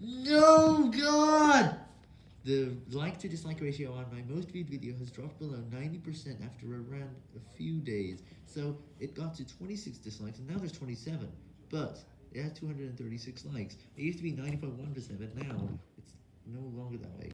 No, God! The like to dislike ratio on my most viewed video has dropped below 90% after around a few days, so it got to 26 dislikes, and now there's 27, but it has 236 likes. It used to be 90.1%, but now it's no longer that way.